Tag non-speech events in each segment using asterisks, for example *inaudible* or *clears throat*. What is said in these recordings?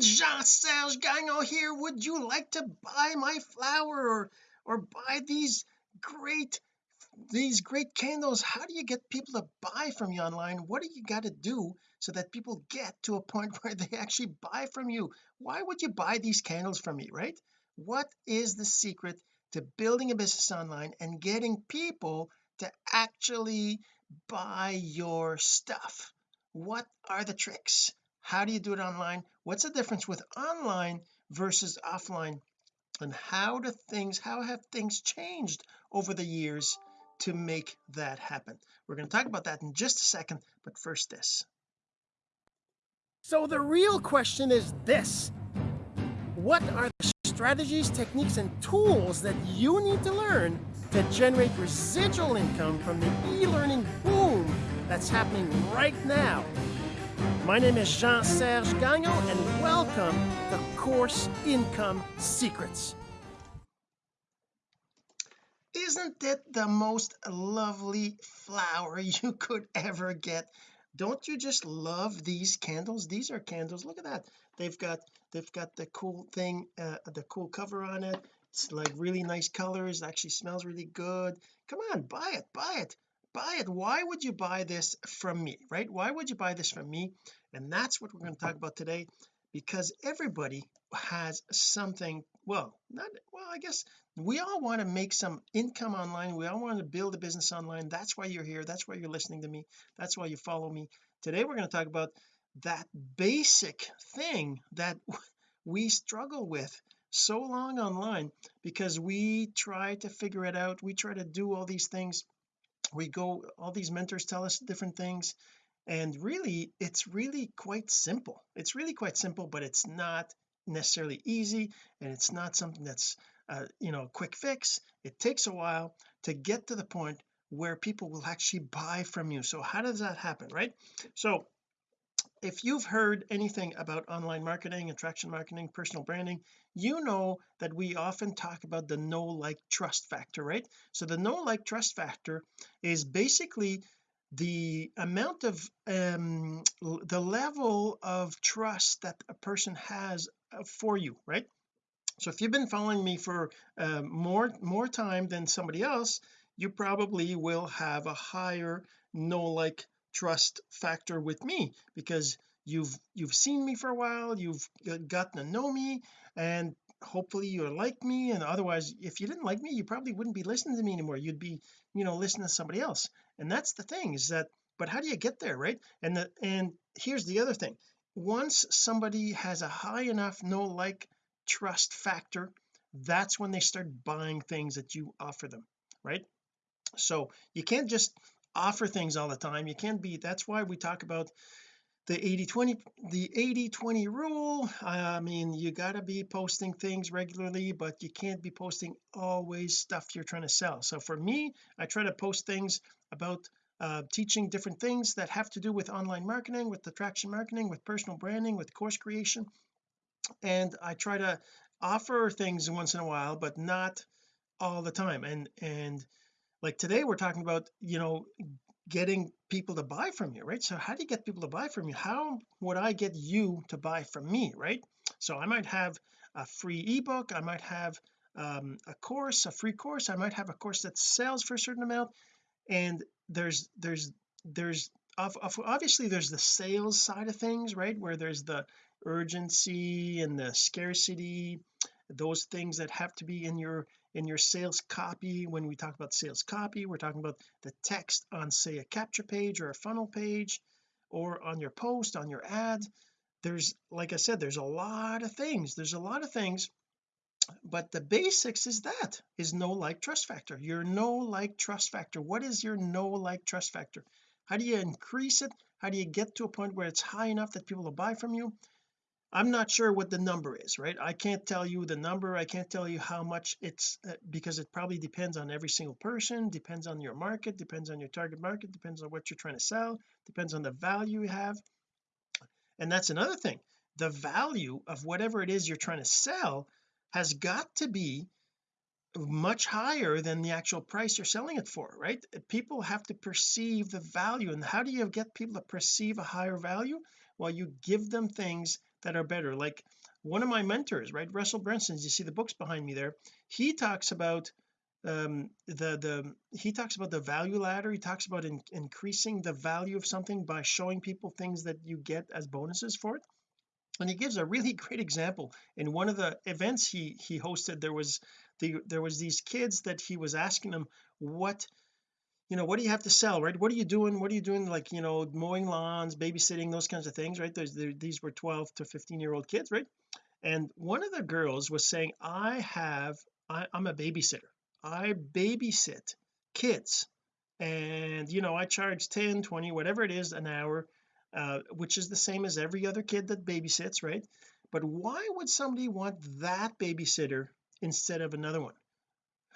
Jean-Serge Gagnon here. Would you like to buy my flower or or buy these great these great candles? How do you get people to buy from you online? What do you got to do so that people get to a point *laughs* where they actually buy from you? Why would you buy these candles from me right? What is the secret to building a business online and getting people to actually buy your stuff? What are the tricks how do you do it online? What's the difference with online versus offline? And how do things how have things changed over the years to make that happen? We're going to talk about that in just a second but first this. So the real question is this. What are the strategies techniques and tools that you need to learn to generate residual income from the e-learning boom that's happening right now my name is Jean-Serge Gagnon and welcome to Course Income Secrets. Isn't it the most lovely flower *laughs* you could ever get? Don't you just love these candles? These are candles. Look at that. They've got they've got the cool thing uh, the cool cover on it. It's like really nice colors. Actually smells really good. Come on buy it buy it buy it. Why would you buy this from me right? Why would you buy this from me? And that's what we're going to talk about today because everybody has something well not well I guess we all want to make some income online. We all want to build a business online. That's why you're here. That's why you're listening to me. That's why you follow me. Today we're going to talk about that basic thing that *laughs* we struggle with so long online because we try to figure it out. We try to do all these things we go all these mentors tell us different things and really it's really quite simple. It's really quite simple but it's not necessarily easy and it's not something that's uh, you know a quick fix. It takes a while to get to the point where people will actually buy from you. So how does that happen right? So if you've heard anything about online marketing attraction marketing personal branding you know that we often talk about the know like trust factor right? So the know like trust factor is basically the amount of um the level of trust that a person has uh, for you right? So if you've been following me for uh, more more time than somebody else you probably will have a higher know like trust factor with me because you've you've seen me for a while you've gotten to know me and hopefully you like me and otherwise if you didn't like me you probably wouldn't be listening to me anymore. You'd be you know listening to somebody else. And that's the thing is that but how do you get there right? And the and here's the other thing. Once somebody has a high enough know like trust factor that's when they start buying things that you offer them right? So you can't just offer things all the time. You can't be that's why we talk about the 80 20 the 80 20 rule. I mean you got to be posting things regularly but you can't be posting always stuff you're trying to sell. So for me I try to post things about uh, teaching different things that have to do with online marketing with attraction marketing with personal branding with course creation. And I try to offer things once in a while but not all the time. And and like today we're talking about you know getting people to buy from you right? So how do you get people to buy from you? How would I get you to buy from me right? So I might have a free ebook I might have um, a course a free course I might have a course that sells for a certain amount. And there's there's there's obviously there's the sales side of things right? Where there's the urgency and the scarcity those things that have to be in your in your sales copy. When we talk about sales copy we're talking about the text on say a capture page or a funnel page or on your post on your ad. There's like I said there's a lot of things. There's a lot of things but the basics is that is know like trust factor. Your know like trust factor. What is your know like trust factor? How do you increase it? How do you get to a point where it's high enough that people will buy from you I'm not sure what the number is right? I can't tell you the number I can't tell you how much it's uh, because it probably depends on every single person depends on your market depends on your target market depends on what you're trying to sell depends on the value you have. And that's another thing the value of whatever it is you're trying to sell has got to be much higher than the actual price you're selling it for right? People have to perceive the value and how do you get people to perceive a higher value? Well you give them things that are better. Like one of my mentors right Russell Brunson you see the books behind me there he talks about um the the he talks about the value ladder. He talks about in, increasing the value of something by showing people things that you get as bonuses for it. And he gives a really *laughs* great example. In one of the events he he hosted there was the there was these kids that he was asking them what you know what do you have to sell right? What are you doing what are you doing like you know mowing lawns babysitting those kinds of things right? There, these were 12 to 15 year old kids right? And one of the girls was saying I have I, I'm a babysitter. I babysit kids. And you know I charge 10 20 whatever it is an hour uh, which is the same as every other kid that babysits right? But why would somebody want that babysitter instead of another one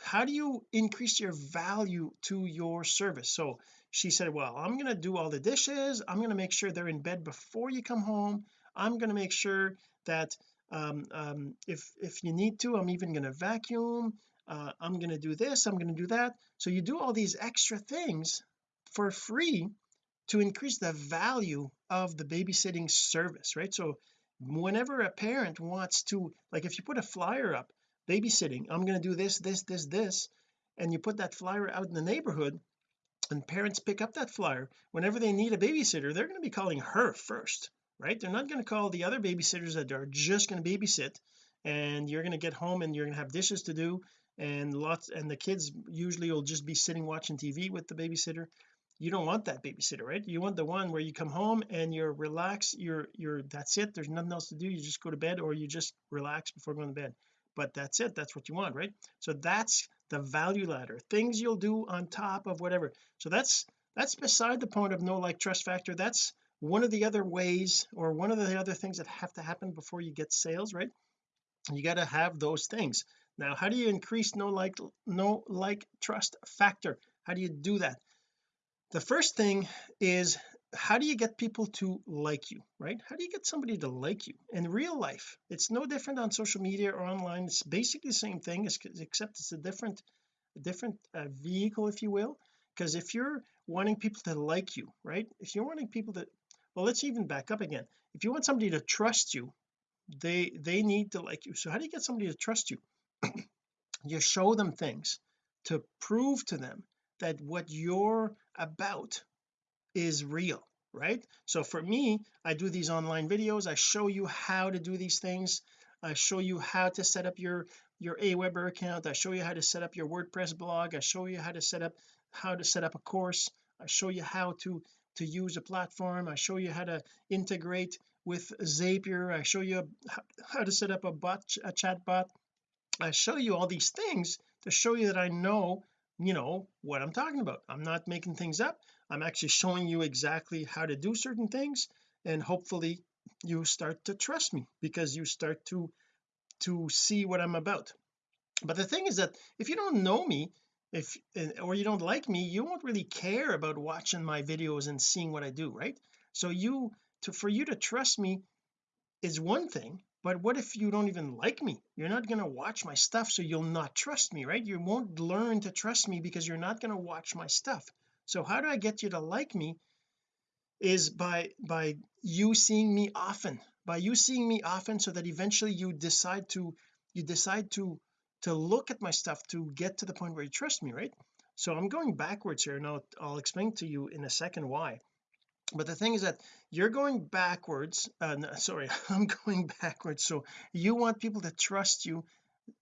how do you increase your value to your service? So she said well I'm going to do all the dishes. I'm going to make sure they're in bed before you come home. I'm going to make sure that um, um, if if you need to I'm even going to vacuum. Uh, I'm going to do this I'm going to do that. So you do all these extra things for free to increase the value of the babysitting service right? So whenever a parent wants to like if you put a flyer up babysitting I'm going to do this this this this and you put that flyer out in the neighborhood and parents pick up that flyer. Whenever they need a babysitter they're going to be calling her first right? They're not going to call the other babysitters that are just going to babysit and you're going to get home and you're going to have dishes to do and lots and the kids usually will just be sitting watching TV with the babysitter. You don't want that babysitter right? You want the one where you come home and you're relaxed you're you're that's it there's nothing else to do you just go to bed or you just relax before going to bed but that's it that's what you want right? So that's the value ladder things you'll do on top of whatever. So that's that's beside the point of know like trust factor. That's one of the other ways or one of the other things that have to happen before you get sales right? You got to have those things. Now how do you increase know like know like trust factor? How do you do that? The first thing is how do you get people to like you right? How do you get somebody to like you? In real life it's no different on social media or online. It's basically the same thing except it's a different a different uh, vehicle if you will. Because if you're wanting people to like you right? If you're wanting people to well let's even back up again. If you want somebody to trust you they they need to like you. So how do you get somebody to trust you? *clears throat* You show them things to prove to them that what you're about is real right? So for me I do these online videos. I show you how to do these things. I show you how to set up your your Aweber account. I show you how to set up your WordPress blog. I show you how to set up how to set up a course. I show you how to to use a platform. I show you how to integrate with Zapier. I show you how to set up a bot a chat bot I show you all these things to show you that I know you know what I'm talking about. I'm not making things up I'm actually showing you exactly how to do certain things and hopefully you start to trust me because you start to to see what I'm about. But the thing is that if you don't know me if or you don't like me you won't really care about watching my videos and seeing what I do right? So you to for you to trust me is one thing but what if you don't even like me? You're not going to watch my stuff so you'll not trust me right? You won't learn to trust me because you're not going to watch my stuff so how do I get you to like me is by by you seeing me often by you seeing me often so that eventually you decide to you decide to to look at my stuff to get to the point where you trust me right? So I'm going backwards here and I'll, I'll explain to you in a second why. But the thing is that you're going backwards uh, no, sorry *laughs* I'm going backwards. So you want people to trust you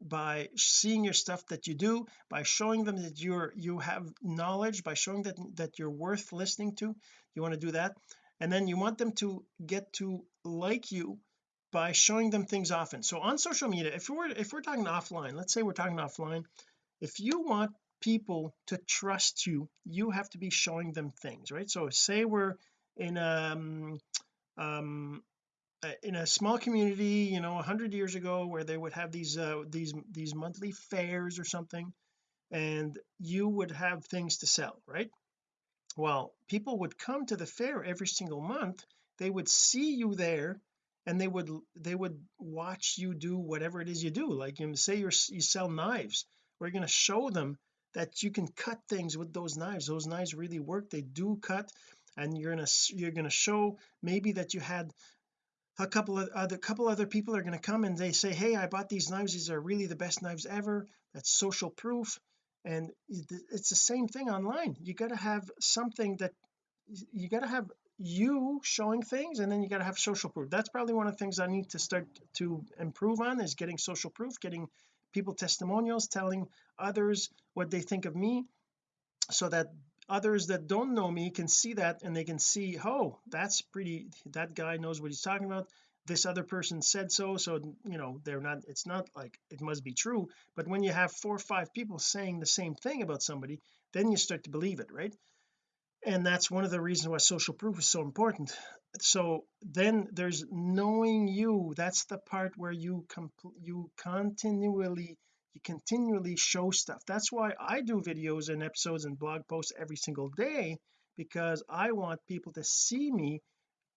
by seeing your stuff that you do by showing them that you're you have knowledge by showing that that you're worth listening to you want to do that. And then you want them to get to like you by showing them things often. So on social media if we're if we're talking offline let's say we're talking offline if you want people to trust you you have to be showing them things right? So say we're in um um in a small community you know 100 years ago where they would have these uh these these monthly fairs or something and you would have things to sell right? Well people would come to the fair every single month they would see you there and they would they would watch you do whatever it is you do like you say you're you sell knives we're going to show them that you can cut things with those knives those knives really work they do cut and you're gonna you're gonna show maybe that you had a couple of other couple other people are going to come and they say hey I bought these knives. These are really the best knives ever. That's social proof. And it's the same thing online. You got to have something that you got to have you showing things and then you got to have social proof. That's probably one of the things I need to start to improve on is getting social proof getting people testimonials telling others what they think of me so that others that don't know me can see that and they can see oh that's pretty that guy knows what he's talking about. This other person said so so you know they're not it's not like it must be true. But when you have four or five people saying the same thing about somebody then you start to believe it right? And that's one of the reasons why social proof is so important. So then there's knowing you that's the part where you you continually you continually show stuff. That's why I do videos and episodes and blog posts every single day because I want people to see me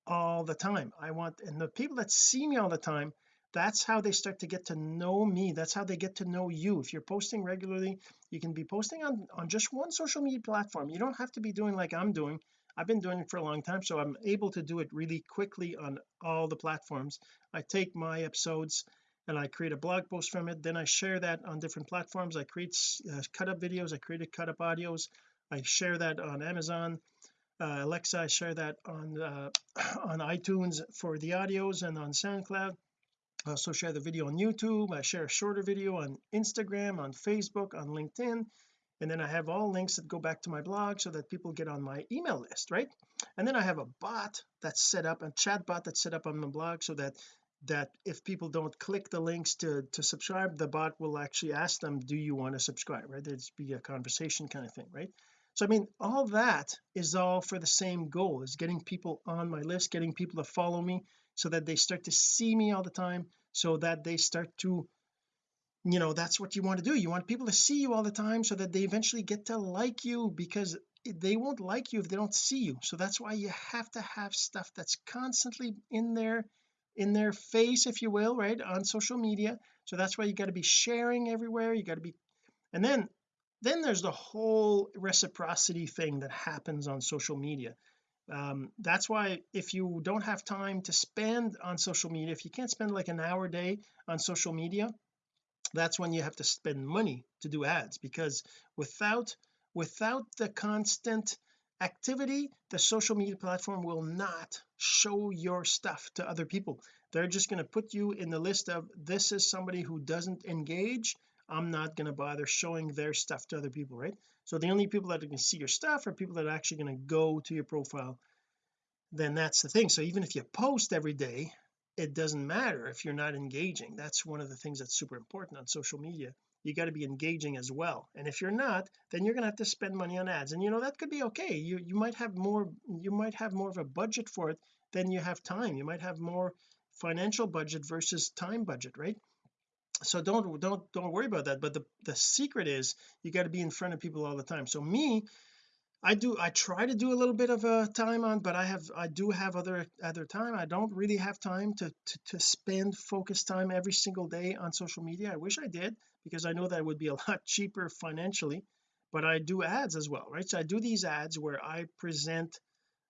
all the time. I want and the people that see me all the time that's how they start to get to know me. That's how they get to know you. If you're posting regularly you can be posting on on just one social media platform. You don't have to be doing like I'm doing. I've been doing it for a long time so I'm able to do it really quickly on all the platforms. I take my episodes and I create a blog post from it. Then I share that on different platforms. I create uh, cut up videos. I created cut up audios. I share that on Amazon. Uh, Alexa I share that on uh, *coughs* on iTunes for the audios and on SoundCloud. I also share the video on YouTube. I share a shorter video on Instagram on Facebook on LinkedIn. And then I have all links that go back to my blog so that people get on my email list right? And then I have a bot that's set up a chat bot that's set up on my blog so that that if people don't click the links to to subscribe the bot will actually ask them do you want to subscribe? Right? There's be a conversation kind of thing right? So I mean all that is all for the same goal is getting people on my list getting people to follow me so that they start to see me all the time so that they start to you know that's what you want to do. You want people to see you all the time so that they eventually get to like you because they won't like you if they don't see you. So that's why you have to have stuff that's constantly in their in their face if you will right on social media. So that's why you got to be sharing everywhere you got to be and then then there's the whole reciprocity thing that happens on social media. Um, that's why if you don't have time to spend on social media if you can't spend like an hour a day on social media that's when you have to spend money to do ads because without without the constant activity the social media platform will not show your stuff to other people. They're just going to put you in the list of this is somebody who doesn't engage. I'm not going to bother showing their stuff to other people right? So the only people that can see your stuff are people that are actually going to go to your profile. Then that's the thing. So even if you post every day it doesn't matter if you're not engaging. That's one of the things that's super important on social media you got to be engaging as well. And if you're not then you're going to have to spend money on ads. And you know that could be okay. You you might have more you might have more of a budget for it than you have time. You might have more financial budget versus time budget right? So don't don't don't worry about that. But the the secret is you got to be in front of people all the time. So me I do I try to do a little bit of a time on but I have I do have other other time. I don't really have time to, to to spend focus time every single day on social media. I wish I did because I know that would be a *laughs* lot cheaper financially but I do ads as well right? So I do these ads where I present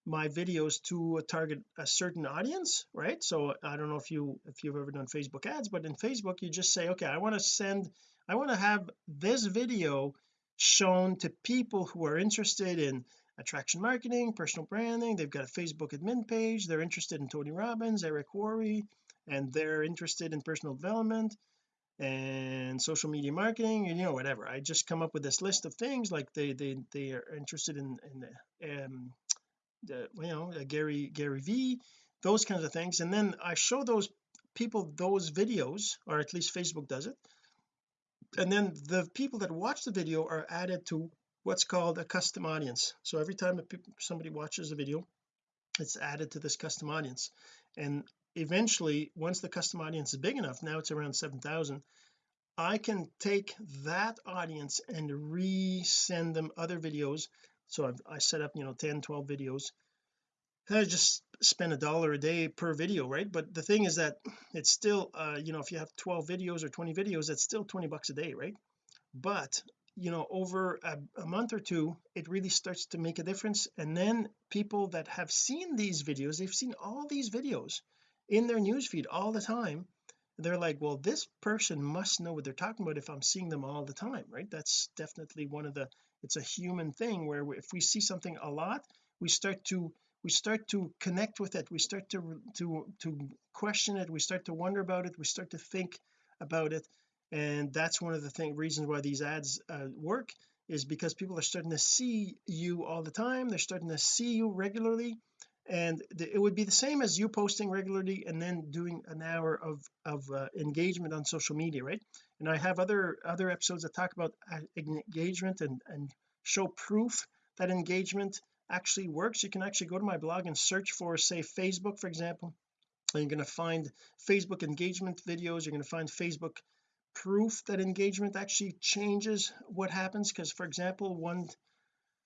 my videos to a target a certain audience right? So I don't know if you if you've ever done Facebook ads but in Facebook you just say okay I want to send I want to have this video shown to people who are interested in attraction marketing personal branding. They've got a Facebook admin page. They're interested in Tony Robbins Eric Worre and they're interested in personal development and social media marketing and you know whatever. I just come up with this list of things like they they they are interested in in the, um the you know Gary Gary V those kinds of things. And then I show those people those videos or at least Facebook does it and then the people that watch the video are added to what's called a custom audience. So every time somebody watches a video it's added to this custom audience. And eventually once the custom audience is big enough now it's around 7,000 I can take that audience and resend them other videos. So I've, I set up you know 10 12 videos. I just spend a dollar a day per video right? But the thing is that it's still uh you know if you have 12 videos or 20 videos it's still 20 bucks a day right? But you know over a, a, month or two it really starts to make a difference. And then people that have seen these videos they've seen all these videos in their newsfeed all the time they're like well this person must know what they're talking about if I'm seeing them all the time right? That's definitely one of the it's a human thing where if we see something a lot we start to we start to connect with it. We start to to to question it. We start to wonder about it. We start to think about it. And that's one of the thing reasons why these ads uh, work is because people are starting to see you all the time. They're starting to see you regularly. And it would be the same as you posting regularly and then doing an hour of of uh, engagement on social media right? And I have other other episodes that talk about uh, engagement and and show proof that engagement actually works. You can actually go to my blog and search for say Facebook for example and you're going to find Facebook engagement videos. You're going to find Facebook proof that engagement actually changes what happens. Because for example one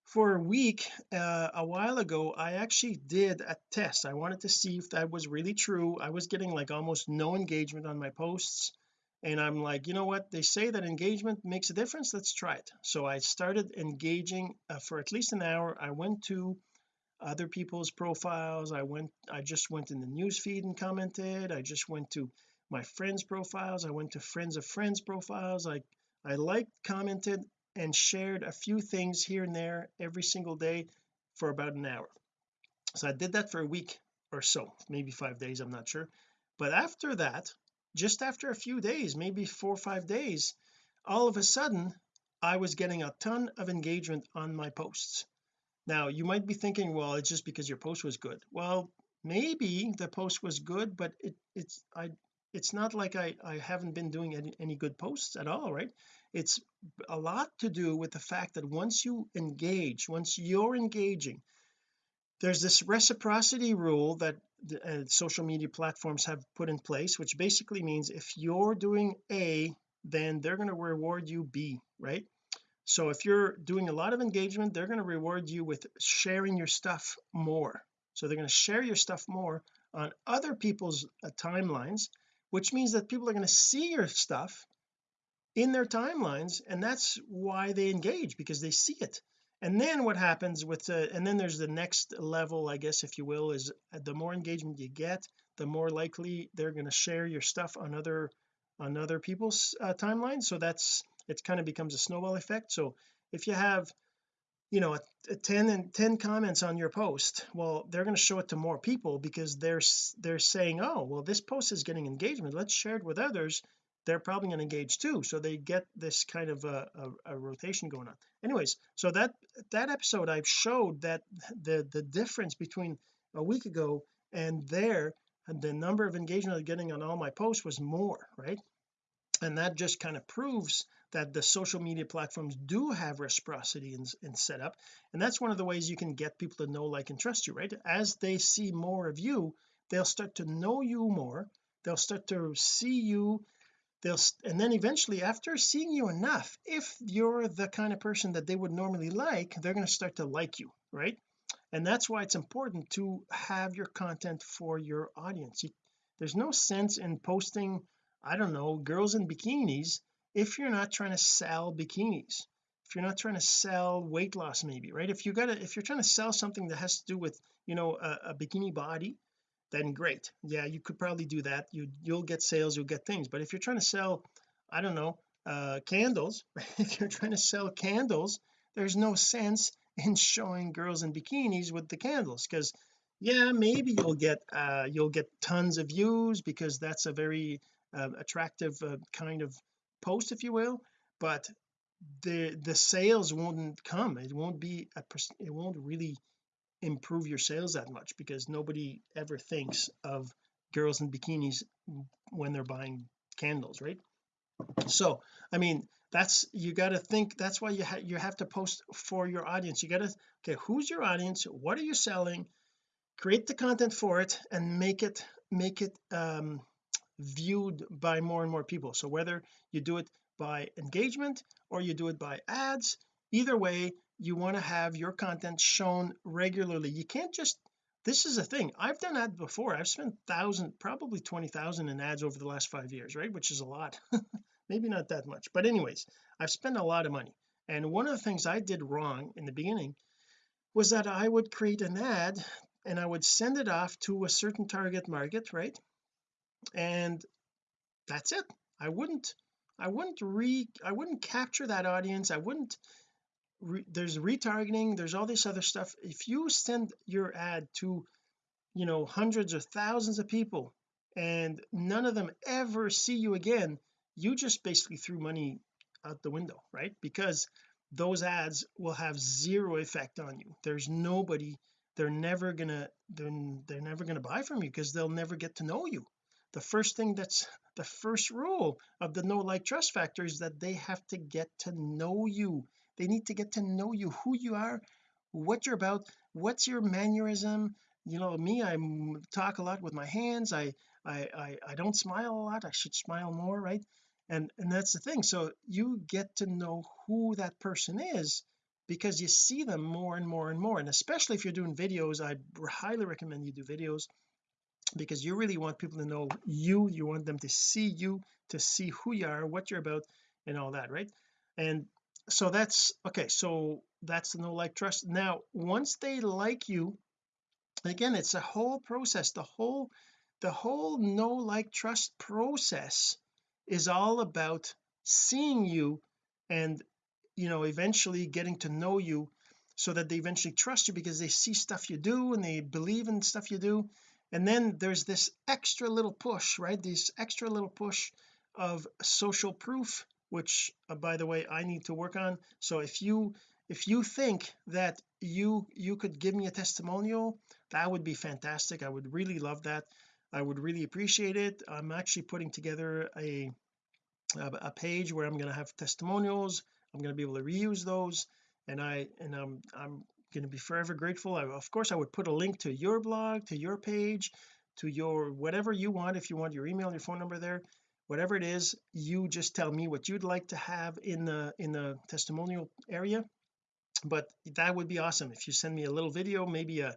for a week uh, a while ago I actually did a test. I wanted to see if that was really true. I was getting like almost no engagement on my posts and I'm like you know what? They say that engagement makes a difference. Let's try it. So I started engaging uh, for at least an hour. I went to other people's profiles. I went I just went in the news feed and commented. I just went to my friends profiles. I went to friends of friends profiles. I I liked commented and shared a few things here and there every single day for about an hour. So I did that for a week or so maybe five days I'm not sure. But after that just after a few days maybe four or five days all of a sudden I was getting a ton of engagement on my posts. Now you might be thinking well it's just because your post was good. Well maybe the post was good but it it's I it's not like I I haven't been doing any, any good posts at all right? It's a lot to do with the fact that once you engage once you're engaging there's this reciprocity rule that uh, social media platforms have put in place which basically means if you're doing A then they're going to reward you B right? So if you're doing a lot of engagement they're going to reward you with sharing your stuff more. So they're going to share your stuff more on other people's uh, timelines which means that people are going to see your stuff in their timelines and that's why they engage because they see it and then what happens with the and then there's the next level I guess if you will is uh, the more engagement you get the more likely they're going to share your stuff on other on other people's uh, timelines. So that's it kind of becomes a snowball effect. So if you have you know a, a 10 and 10 comments on your post well they're going to show it to more people because they're they're saying oh well this post is getting engagement. Let's share it with others they're probably going to engage too so they get this kind of a, a, a, rotation going on. Anyways so that that episode I showed that the the difference between a week ago and there and the number of engagement I'm getting on all my posts was more right? And that just kind of proves that the social media platforms do have reciprocity in, in setup and that's one of the ways you can get people to know like and trust you right? As they see more of you they'll start to know you more they'll start to see you they'll and then eventually after seeing you enough if you're the kind of person that they would normally like they're going to start to like you right? And that's why it's important to have your content for your audience. There's no sense in posting I don't know girls in bikinis if you're not trying to sell bikinis. If you're not trying to sell weight loss maybe right? If you got to if you're trying to sell something that has to do with you know a, a bikini body then great. Yeah you could probably do that. You you'll get sales you'll get things. But if you're trying to sell I don't know uh candles *laughs* if you're trying to sell candles there's no sense in showing girls in bikinis with the candles because yeah maybe you'll get uh you'll get tons of views because that's a very uh, attractive uh, kind of post if you will. But the the sales won't come. It won't be a it won't really improve your sales that much because nobody ever thinks of girls in bikinis when they're buying candles right? So I mean that's you got to think that's why you, ha you have to post for your audience. You got to okay who's your audience? What are you selling? Create the content for it and make it make it um viewed by more and more people. So whether you do it by engagement or you do it by ads either way you want to have your content shown regularly. You can't just this is a thing I've done that before I've spent thousand probably 20,000 in ads over the last five years right which is a lot *laughs* maybe not that much but anyways I've spent a lot of money. And one of the things I did wrong in the beginning was that I would create an ad and I would send it off to a certain target market right and that's it. I wouldn't I wouldn't re I wouldn't capture that audience I wouldn't re, there's retargeting there's all this other stuff. If you send your ad to you know hundreds or thousands of people and none of them ever see you again you just basically threw money out the window right? Because those ads will have zero effect on you. There's nobody they're never gonna they're, they're never gonna buy from you because they'll never get to know you. The first thing that's the first rule of the know like trust factor is that they have to get to know you they need to get to know you who you are what you're about what's your mannerism. You know me I talk a lot with my hands. I I I, I don't smile a lot. I should smile more right? And and that's the thing. So you get to know who that person is because you see them more and more and more. And especially if you're doing videos I highly recommend you do videos because you really want people to know you. You want them to see you to see who you are what you're about and all that right? And so that's okay so that's the know like trust. Now once they like you again it's a whole process. The whole the whole know like trust process is all about seeing you and you know eventually getting to know you so that they eventually trust you because they see stuff you do and they believe in stuff you do. And then there's this extra little push right? This extra little push of social proof which uh, by the way I need to work on. So if you if you think that you you could give me a testimonial that would be fantastic. I would really love that. I would really appreciate it. I'm actually putting together a a page where I'm going to have testimonials. I'm going to be able to reuse those. And I and I'm I'm going to be forever grateful. I, of course I would put a link to your blog to your page to your whatever you want if you want your email your phone number there whatever it is you just tell me what you'd like to have in the in the testimonial area. But that would be awesome. If you send me a little video maybe a,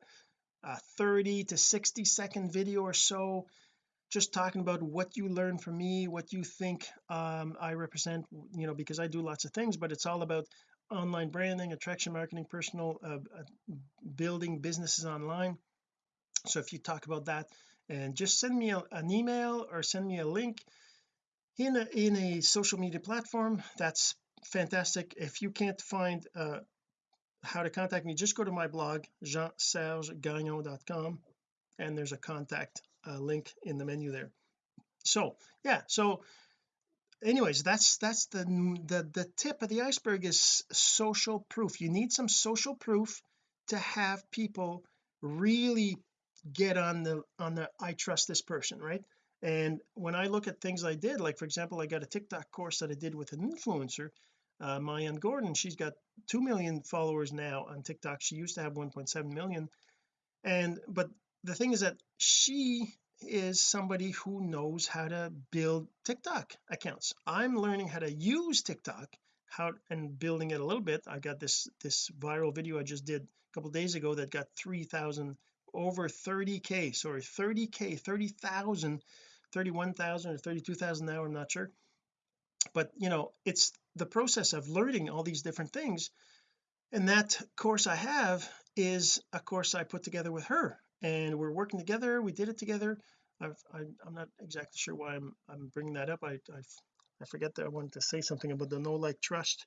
a 30 to 60 second video or so just talking about what you learned from me what you think um, I represent you know because I do lots of things but it's all about online branding attraction marketing personal uh, uh, building businesses online. So if you talk about that and just send me a, an email or send me a link in a in a social media platform that's fantastic. If you can't find uh, how to contact me just go to my blog jeansergegagnon.com and there's a contact uh, link in the menu there. So yeah so anyways that's that's the the the tip of the iceberg is social proof. You need some social proof to have people really get on the on the I trust this person right and when I look at things I did like for example I got a TikTok course that I did with an influencer uh Mayan Gordon. She's got 2 million followers now on TikTok. She used to have 1.7 million. And but the thing is that she is somebody who knows how to build TikTok accounts. I'm learning how to use TikTok how and building it a little bit. I got this this viral video I just did a couple days ago that got 3,000 over 30k sorry 30k 30,000 31,000 or 32,000 now I'm not sure. But you know it's the process of learning all these different things. And that course I have is a course I put together with her. And we're working together. We did it together. I, am not exactly sure why I'm I'm bringing that up. I I, I forget that I wanted to say something about the know like trust.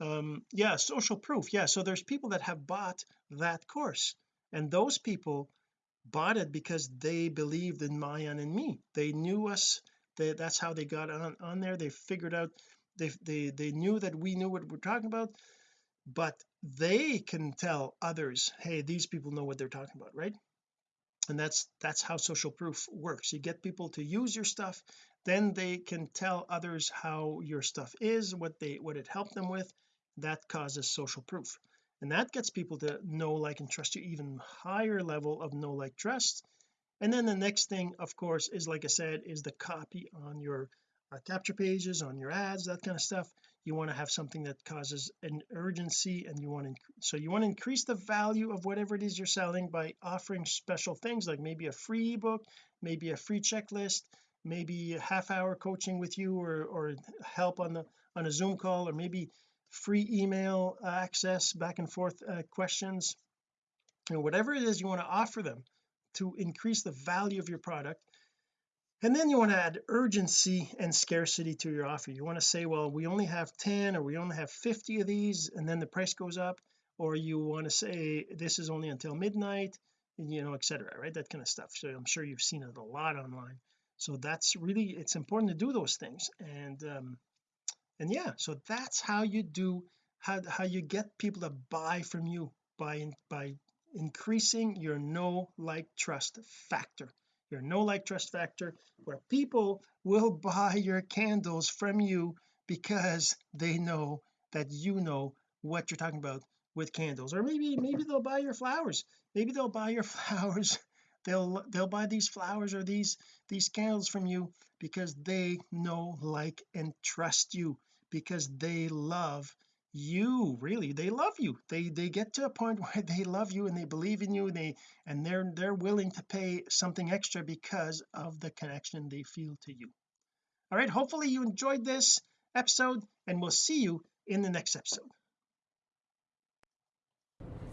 Um yeah social proof. Yeah so there's people that have bought that course. And those people bought it because they believed in Mayan and me. They knew us. They, that's how they got on on there. They figured out they they they knew that we knew what we're talking about but they can tell others hey these people know what they're talking about right? And that's that's how social proof works. You get people to use your stuff then they can tell others how your stuff is what they what it helped them with. That causes social proof and that gets people to know like and trust you even higher level of know like trust. And then the next thing of course is like I said is the copy on your uh, capture pages on your ads that kind of stuff. You want to have something that causes an urgency and you want to so you want to increase the value of whatever it is you're selling by offering special things like maybe a free ebook maybe a free checklist maybe a half hour coaching with you or or help on the on a zoom call or maybe free email access back and forth uh, questions you know whatever it is you want to offer them to increase the value of your product. And then you want to add urgency and scarcity to your offer. You want to say well we only have 10 or we only have 50 of these and then the price goes up. Or you want to say this is only until midnight you know etc right? That kind of stuff. So I'm sure you've seen it a lot online. So that's really it's important to do those things. And um and yeah so that's how you do how, how you get people to buy from you by by increasing your know like trust factor. Your know like trust factor where people will buy your candles from you because they know that you know what you're talking about with candles. Or maybe maybe they'll buy your flowers. Maybe they'll buy your *laughs* flowers. They'll they'll buy these flowers or these these candles from you because they know like and trust you because they love you really. They love you. They they get to a point *laughs* where they love you and they believe in you and they and they're they're willing to pay something extra because of the connection they feel to you. All right hopefully you enjoyed this episode and we'll see you in the next episode.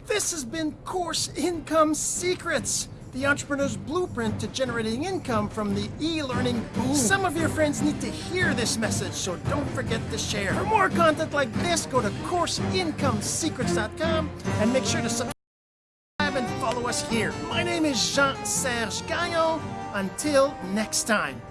This has been course income secrets the entrepreneur's blueprint to generating income from the e-learning boom. Some of your friends need to hear this message, so don't forget to share. For more content like this, go to CourseIncomeSecrets.com and make sure to subscribe and follow us here. My name is Jean-Serge Gagnon. Until next time.